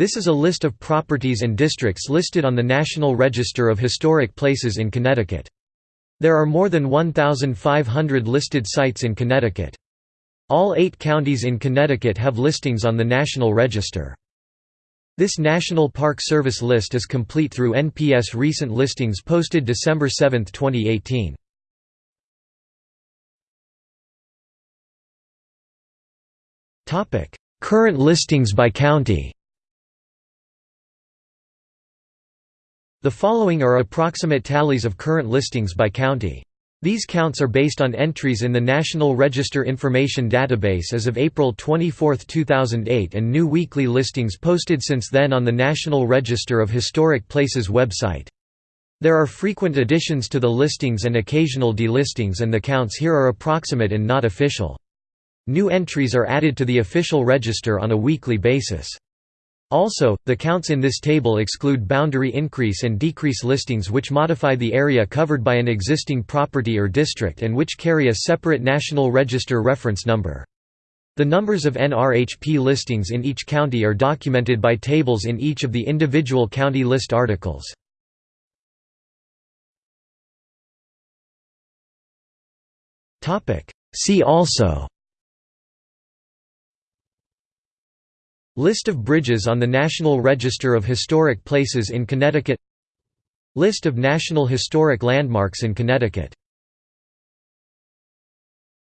This is a list of properties and districts listed on the National Register of Historic Places in Connecticut. There are more than 1,500 listed sites in Connecticut. All eight counties in Connecticut have listings on the National Register. This National Park Service list is complete through NPS recent listings posted December 7, 2018. Current listings by county The following are approximate tallies of current listings by county. These counts are based on entries in the National Register Information Database as of April 24, 2008 and new weekly listings posted since then on the National Register of Historic Places website. There are frequent additions to the listings and occasional delistings and the counts here are approximate and not official. New entries are added to the official register on a weekly basis. Also, the counts in this table exclude boundary increase and decrease listings which modify the area covered by an existing property or district and which carry a separate National Register reference number. The numbers of NRHP listings in each county are documented by tables in each of the individual county list articles. See also List of bridges on the National Register of Historic Places in Connecticut. List of National Historic Landmarks in Connecticut